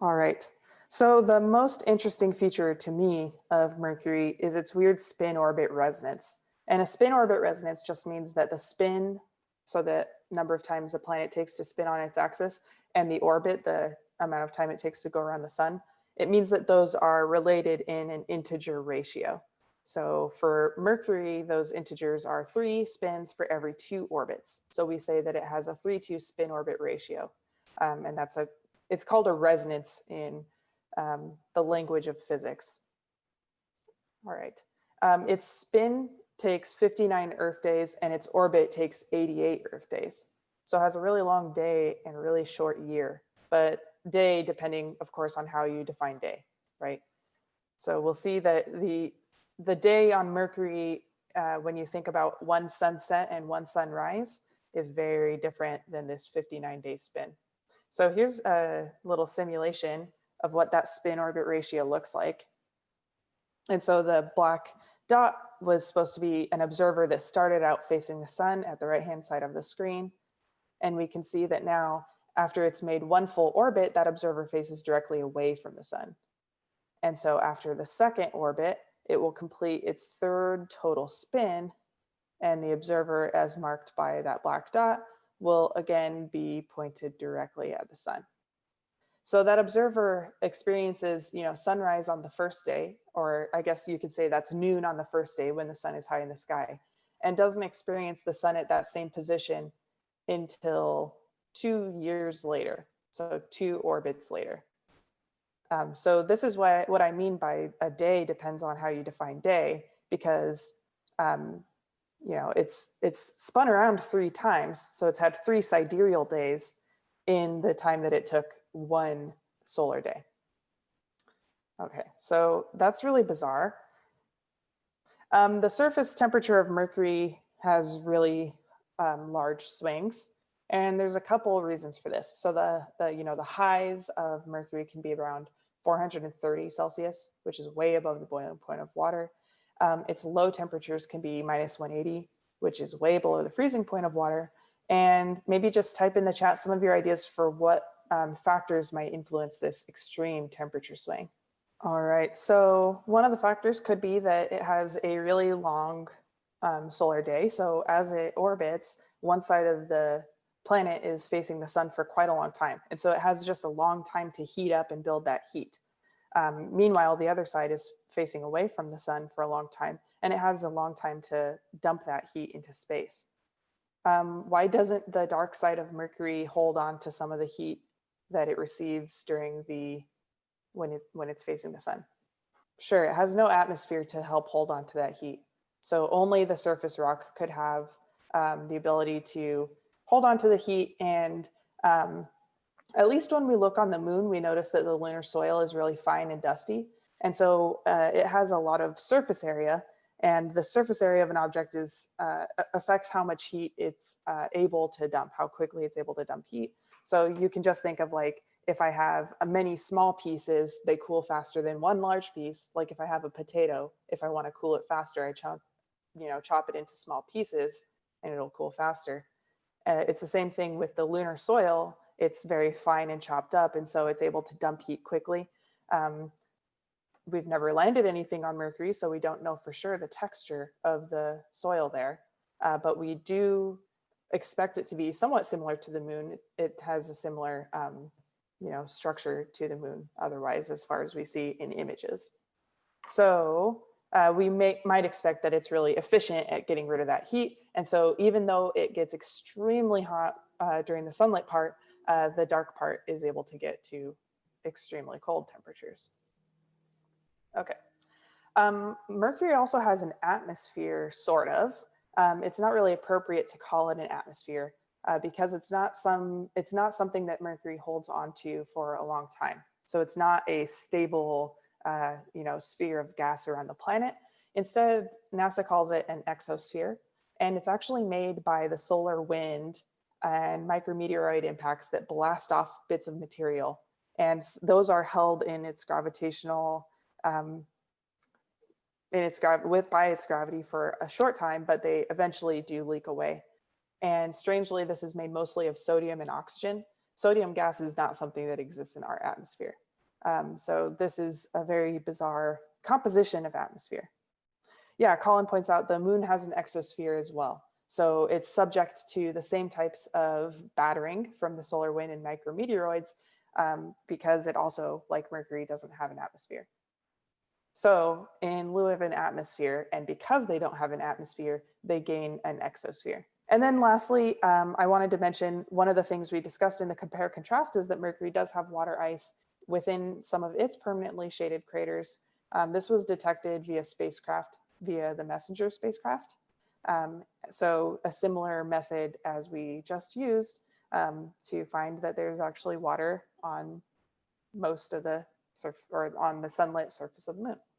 All right. So the most interesting feature to me of Mercury is its weird spin orbit resonance. And a spin orbit resonance just means that the spin, so the number of times the planet takes to spin on its axis, and the orbit, the amount of time it takes to go around the sun, it means that those are related in an integer ratio. So for Mercury, those integers are three spins for every two orbits. So we say that it has a three to spin orbit ratio. Um, and that's a, it's called a resonance in um, the language of physics. All right. Um, its spin takes 59 Earth days and its orbit takes 88 Earth days. So it has a really long day and really short year, but day depending, of course, on how you define day, right? So we'll see that the, the day on Mercury, uh, when you think about one sunset and one sunrise, is very different than this 59 day spin. So here's a little simulation of what that spin orbit ratio looks like. And so the black dot was supposed to be an observer that started out facing the sun at the right hand side of the screen. And we can see that now after it's made one full orbit, that observer faces directly away from the sun. And so after the second orbit, it will complete its third total spin and the observer as marked by that black dot will again be pointed directly at the sun. So that observer experiences, you know, sunrise on the first day, or I guess you could say that's noon on the first day when the sun is high in the sky, and doesn't experience the sun at that same position until two years later, so two orbits later. Um, so this is what, what I mean by a day depends on how you define day, because um, you know it's it's spun around three times, so it's had three sidereal days in the time that it took one solar day. Okay, so that's really bizarre. Um, the surface temperature of Mercury has really um, large swings. And there's a couple of reasons for this. So the, the, you know, the highs of Mercury can be around 430 Celsius, which is way above the boiling point of water. Um, its low temperatures can be minus 180, which is way below the freezing point of water. And maybe just type in the chat some of your ideas for what um, factors might influence this extreme temperature swing. All right, so one of the factors could be that it has a really long um, solar day. So as it orbits, one side of the planet is facing the sun for quite a long time. And so it has just a long time to heat up and build that heat. Um, meanwhile, the other side is facing away from the sun for a long time, and it has a long time to dump that heat into space. Um, why doesn't the dark side of Mercury hold on to some of the heat that it receives during the when it when it's facing the sun. Sure, it has no atmosphere to help hold on to that heat. So only the surface rock could have um, the ability to hold on to the heat. And um, at least when we look on the moon, we notice that the lunar soil is really fine and dusty. And so uh, it has a lot of surface area and the surface area of an object is uh, affects how much heat it's uh, able to dump, how quickly it's able to dump heat. So you can just think of like, if I have many small pieces, they cool faster than one large piece. Like if I have a potato, if I want to cool it faster, I chop, you know, chop it into small pieces and it'll cool faster. Uh, it's the same thing with the lunar soil. It's very fine and chopped up. And so it's able to dump heat quickly. Um, we've never landed anything on Mercury, so we don't know for sure the texture of the soil there. Uh, but we do expect it to be somewhat similar to the moon. It has a similar, um, you know, structure to the moon otherwise, as far as we see in images. So uh, we may, might expect that it's really efficient at getting rid of that heat. And so even though it gets extremely hot uh, during the sunlight part, uh, the dark part is able to get to extremely cold temperatures. Okay. Um, Mercury also has an atmosphere, sort of, um, it's not really appropriate to call it an atmosphere uh, because it's not some it's not something that Mercury holds onto for a long time. So it's not a stable uh, you know sphere of gas around the planet. Instead, NASA calls it an exosphere, and it's actually made by the solar wind and micrometeoroid impacts that blast off bits of material. And those are held in its gravitational um, in its with by its gravity for a short time, but they eventually do leak away. And strangely, this is made mostly of sodium and oxygen. Sodium gas is not something that exists in our atmosphere. Um, so this is a very bizarre composition of atmosphere. Yeah, Colin points out the moon has an exosphere as well. So it's subject to the same types of battering from the solar wind and micrometeoroids um, because it also, like Mercury, doesn't have an atmosphere. So in lieu of an atmosphere, and because they don't have an atmosphere, they gain an exosphere. And then lastly, um, I wanted to mention one of the things we discussed in the compare contrast is that Mercury does have water ice within some of its permanently shaded craters. Um, this was detected via spacecraft, via the MESSENGER spacecraft. Um, so a similar method as we just used um, to find that there's actually water on most of the surf or on the sunlit surface of the moon.